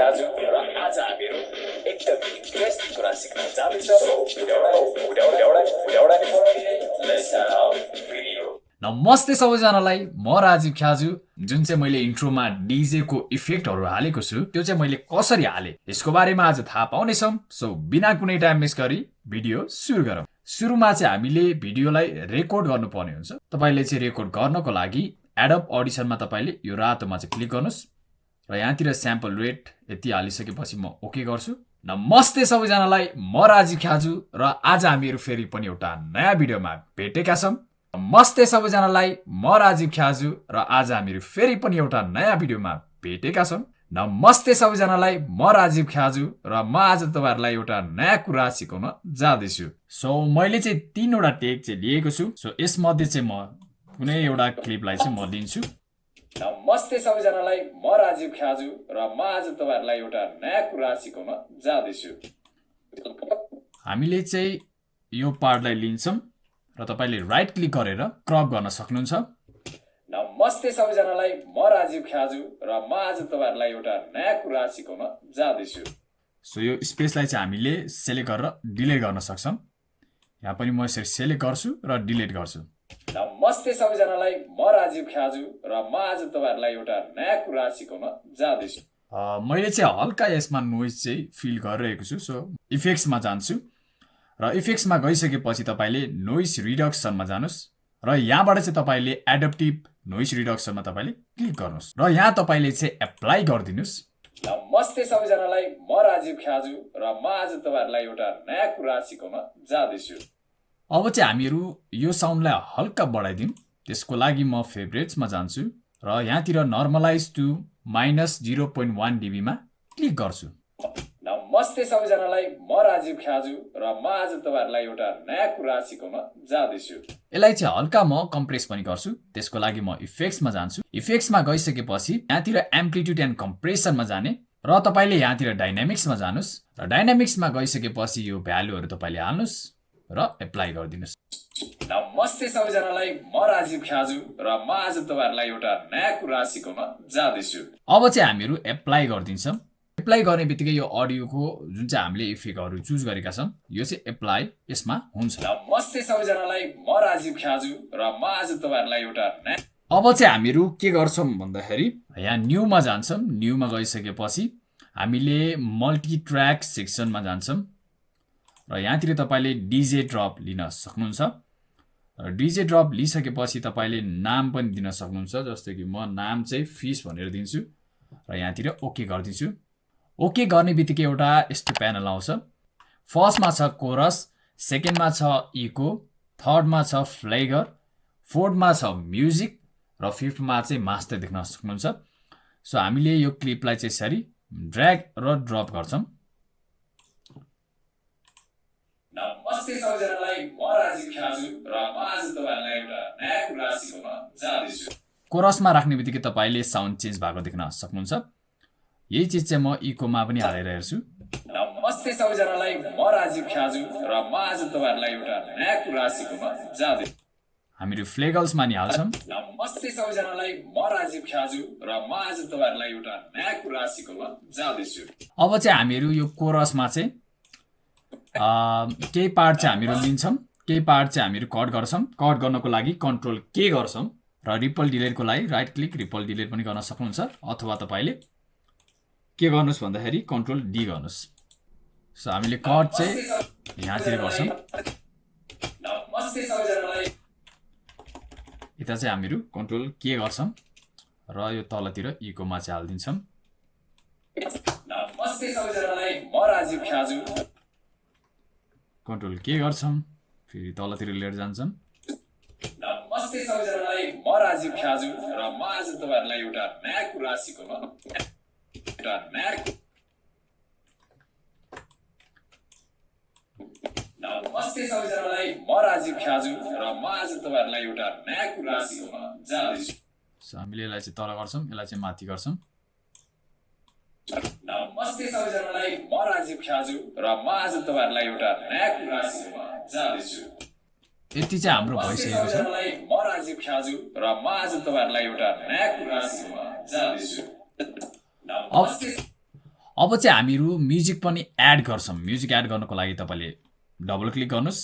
आज हामीहरू एकदम इन्ट्रेस्टिङ कुरा सिक्न नमस्ते सबैजनालाई। म राजीव ख्याजु। जुन चाहिँ मैले इन्ट्रोमा डिजेको इफेक्टहरू हालेको छु त्यो चाहिँ मैले कसरी हालेँ यसको बारेमा आज थाहा पाउनेछौँ। सो बिना कुनै टाइम मिस गरी भिडियो सुरु गरौँ। सुरुमा चाहिँ हामीले भिडियोलाई रेकर्ड गर्नुपर्ने हुन्छ। तपाईँले चाहिँ रेकर्ड गर्नको लागि एडप अडिसनमा तपाईँले यो रातोमा चाहिँ क्लिक गर्नुहोस्। र यहाँतिर स्याम्पल रेट यति हालिसकेपछि म ओके गर्छु। नमस्ते सबैजनालाई म राजीव ख्याजु र आज हामीहरू फेरि पनि एउटा नयाँ भिडियोमा भेटेका छौँ। नमस्ते सबैजनालाई म राजीव ख्याजु र आज हामीहरू फेरि पनि एउटा नयाँ भिडियोमा भेटेका छौँ। नमस्ते सबैजनालाई म राजीव ख्याजु र म आज तपाईँहरूलाई एउटा नयाँ कुरा सिकाउन जाँदैछु। सो मैले चाहिँ तिनवटा टेक चाहिँ लिएको छु। सो यसमध्ये चाहिँ म कुनै एउटा क्लिपलाई चाहिँ म लिन्छु। नमस्ते सबैजनालाई म राजीव ख्याजु र म आज तपाईँहरूलाई एउटा नयाँ कुरा सिकाउन जाँदैछु। हामीले चाहिँ यो पार्टलाई लिन्छौँ र तपाईँले राइट क्लिक गरेर क्रप गर्न सक्नुहुन्छ। नमस्ते सबैजनालाई म राजीव ख्याजु र म आज तपाईँहरूलाई एउटा नयाँ कुरा सिकाउन जाँदैछु। सो यो स्पेसलाई चाहिँ हामीले सेलेक्ट गरेर डिलिट गर्न सक्छौँ। यहाँ पनि म यसरी सेलेक्ट गर्छु र डिलिट गर्छु। नमस्ते सबैजनालाई म राजीव ख्याजु र म आज तपाईँहरूलाई एउटा नयाँ कुरा सिकाउन जाँदैछु। मैले चाहिँ हल्का यसमा नोइज चाहिँ फिल गरिरहेको छु सो इफेक्ट्समा जान्छु। र इफेक्ट्समा गइसकेपछि तपाईँले नोइस रिडक्सनमा जानुहोस्। र यहाँबाट चाहिँ तपाईँले एडप्टिभ नोइस रिडक्सनमा तपाईँले क्लिक गर्नुहोस्। र यहाँ तपाईँले चाहिँ एप्लाई गरिदिनुहोस्। नमस्ते सबैजनालाई म राजीव ख्याजु र म आज तपाईँहरूलाई एउटा नयाँ कुरा सिकाउन जाँदैछु। अब चाहिँ हामीहरू यो साउन्डलाई हल्का बढाइदिउँ त्यसको लागि म फेभरेट्समा जान्छु र यहाँतिर normalize to minus zero point one डिबीमा click गर्छु। नमस्ते सबैजनालाई म राजीव ख्याजु र म आज तपाईँहरूलाई एउटा नयाँ कुरा सिकाउन जाँदैछु। यसलाई चाहिँ हल्का म कम्प्रेस पनि गर्छु। त्यसको लागि म इफेक्ट्समा जान्छु। इफेक्ट्समा गइसकेपछि यहाँतिर एम्प्लिट्युड एन्ड कम्प्रेसनमा जाने र तपाईँले यहाँतिर डाइनामिक्समा जानुहोस्। र डाइनामिक्समा गइसकेपछि यो भ्यालुहरू तपाईँले हाल्नुहोस्। र एप्लाई गरिदिनुहोस्। नमस्ते सबैजनालाई म राजीव ख्याजु र म आज तपाईँहरूलाई एउटा नयाँ कुरा सिकाउन जाँदैछु। अब चाहिँ हामीहरू एप्लाई गरिदिन्छौँ। एप्लाई गर्ने बित्तिकै यो अडियोको जुन चाहिँ हामीले इफेक्टहरू चुज गरेका छौँ यो चाहिँ एप्लाई यसमा हुन्छ। नमस्ते सबैजनालाई म राजीव ख्याजु र म आज तपाईँहरूलाई एउटा नयाँ अब चाहिँ हामीहरू के गर्छौँ भन्दाखेरि यहाँ न्यूमा जान्छौँ। न्यूमा गइसकेपछि हामीले मल्टी ट्र्याक सेक्सनमा जान्छौँ। र यहाँतिर तपाईँले डिजे ड्रप लिन सक्नुहुन्छ। र डिजे ड्रप लिइसकेपछि तपाईँले नाम पनि दिन सक्नुहुन्छ जस्तो कि म नाम चाहिँ फिस भनेर दिन्छु र यहाँतिर ओके गरिदिन्छु। ओके गर्ने बित्तिकै एउटा यस्तो प्यानल आउँछ। फर्स्टमा छ कोरस सेकेन्डमा छ इको थर्डमा छ फ्लेगर फोर्थमा छ म्युजिक र फिफ्थमा चाहिँ मास्टर देख्न सक्नुहुन्छ। सो हामीले यो क्लिपलाई चाहिँ यसरी ड्र्याग र ड्रप गर्छौँ। नमस्ते सबैजनालाई म राजीव ख्याजु र म आज तपाईँहरूलाई एउटा नयाँ कुरा सिकाउन जाँदैछु। कोरसमा राख्ने बित्तिकै तपाईँले साउन्ड चेन्ज भएको देख्न सक्नुहुन्छ। यही चिज चाहिँ म इकोमा पनि हालेर हेर्छु। नमस्ते सबैजनालाई म राजीव ख्याजु र म आज तपाईँहरूलाई एउटा नयाँ कुरा सिकाउन जाँदै हामीहरू फ्लेगल्समा नि हाल्छौँ नमस्ते सबैजनालाई म राजीव ख्याजु र म आज तपाईँहरूलाई एउटा नयाँ कुरा सिकाउन जाँदैछु। अब चाहिँ हामीहरू यो कोरसमा चाहिँ केही पार्ट चाहिँ हामीहरू लिन्छौँ केही पार्ट चाहिँ हामीहरू कट गर्छौँ। कट गर्नको लागि कन्ट्रोल के गर्छौँ र रिपल डिलेटको लागि राइट क्लिक रिपल डिलेट पनि गर्न सक्नुहुन्छ। अथवा तपाईँले के गर्नुहोस् भन्दाखेरि कन्ट्रोल डी गर्नुहोस्। सो हामीले कट चाहिँ यहाँतिर गर्छौँ। यता चाहिँ हामीहरू कन्ट्रोल के गर्छौँ र यो तलतिर इकोमा चाहिँ हालिदिन्छौँ। कन्ट्रोल के गर्छौँ फेरि तलतिर लिएर जान्छौँ नमस्ते सबैजनालाई म राजीव ख्याजु र म आज तपाईँहरूलाई एउटा नयाँ कुरा सिकाउन एउटा नयाँ नमस्ते सबैजनालाई म राजीव ख्याजु र म आज तपाईँहरूलाई एउटा नयाँ कुरा सिकाउन जाँदैछु हामीले यसलाई चाहिँ तल गर्छौँ यसलाई चाहिँ माथि गर्छौँ। नमस्ते सबैजनालाई म राजीव ख्याजु र म आज तपाईँहरूलाई एउटा नयाँ कुरा जाँदैछु यति चाहिँ हाम्रो भइसकेको छ। म राजीव ख्याजु र म आज तपाईँहरूलाई एउटा नयाँ कुरा जाँदैछु अब चाहिँ हामीहरू म्युजिक पनि एड गर्छौँ। म्युजिक एड गर्नको लागि तपाईँले डबल क्लिक गर्नुहोस्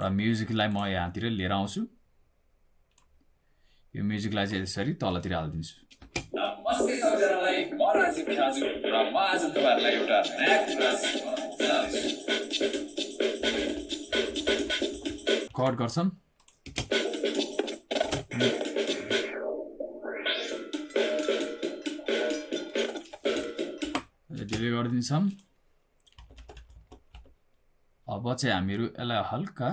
र म्युजिकलाई म यहाँतिर लिएर आउँछु। यो म्युजिकलाई चाहिँ यसरी तलतिर हालिदिन्छु। कट गर्छौँ डिले गरिदिन्छौँ अब चाहिँ हामीहरू यसलाई हल्का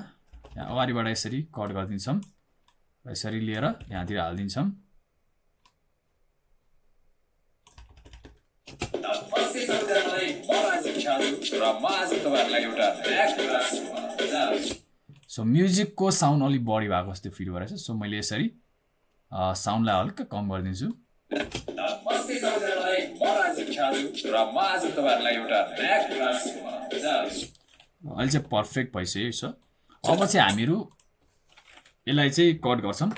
यहाँ अगाडिबाट यसरी कट गरिदिन्छौँ। यसरी लिएर यहाँतिर हालिदिन्छौँ नमस्ते सबैजनालाई म राजीव ख्याजु र म आज तपाईँहरूलाई एउटा नयाँ कुरा सिकाउन जाँदैछु सो म्युजिकको साउन्ड अलिक बढी भएको जस्तो फिल भइरहेछ सो मैले यसरी साउन्डलाई हल्का कम गरिदिन्छु। अहिले चाहिँ पर्फेक्ट भइसक्यो छ अब चाहिँ हामीहरू यसलाई चाहिँ कट गर्छौँ।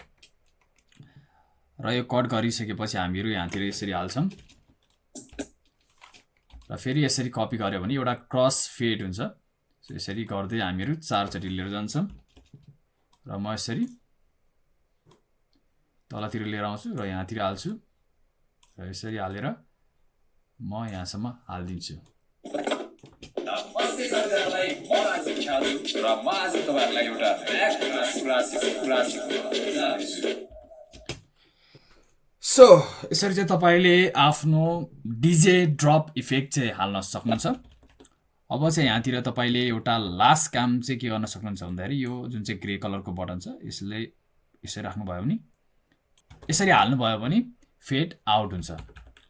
र यो कट गरिसकेपछि हामीहरू यहाँतिर यसरी हाल्छौँ। र फेरि यसरी कपी गऱ्यो भने एउटा क्रस फेड हुन्छ। यसरी गर्दै हामीहरू चारचोटि लिएर जान्छौँ र म यसरी तलतिर लिएर आउँछु र यहाँतिर हाल्छु र यसरी हालेर म यहाँसम्म हालिदिन्छु। र म आज तपाईँहरूलाई एउटा नयाँ कुरा कुरा सिक- कुरा सिकाउन जाँदैछु सो यसरी चाहिँ तपाईँले आफ्नो डिजे ड्रप इफेक्ट चाहिँ हाल्न सक्नुहुन्छ। अब चाहिँ यहाँतिर तपाईँले एउटा लास्ट काम चाहिँ के गर्न सक्नुहुन्छ भन्दाखेरि यो जुन चाहिँ ग्रे कलरको बटन छ यसले यसरी राख्नुभयो भने यसरी हाल्नुभयो भने फेड आउट हुन्छ।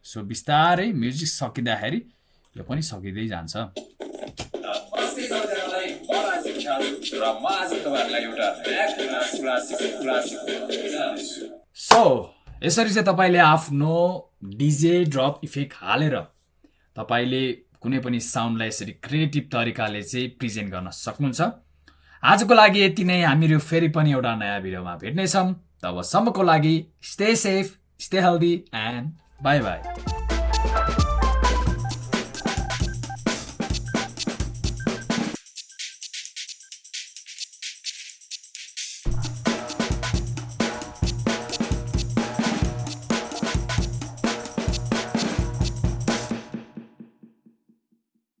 सो बिस्तारै म्युजिक सकिँदाखेरि यो पनि सकिँदै जान्छ। सो यसरी चाहिँ तपाईँले आफ्नो डिजे ड्रप इफेक्ट हालेर तपाईँले कुनै पनि साउन्डलाई यसरी क्रिएटिभ तरिकाले चाहिँ प्रेजेन्ट गर्न सक्नुहुन्छ। आजको लागि यति नै। हामीहरू फेरि पनि एउटा नयाँ भिडियोमा भेट्नेछौँ। तबसम्मको लागि stay safe stay healthy and bye bye